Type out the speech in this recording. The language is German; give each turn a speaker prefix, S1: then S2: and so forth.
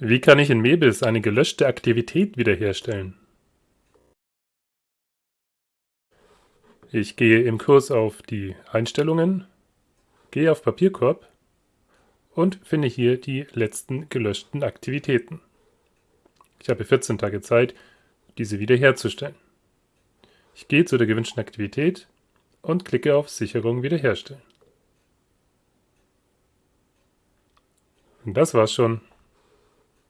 S1: Wie kann ich in Mebis eine gelöschte Aktivität wiederherstellen? Ich gehe im Kurs auf die Einstellungen, gehe auf Papierkorb und finde hier die letzten gelöschten Aktivitäten. Ich habe 14 Tage Zeit, diese wiederherzustellen. Ich gehe zu der gewünschten Aktivität und klicke auf Sicherung wiederherstellen. Und das war's schon.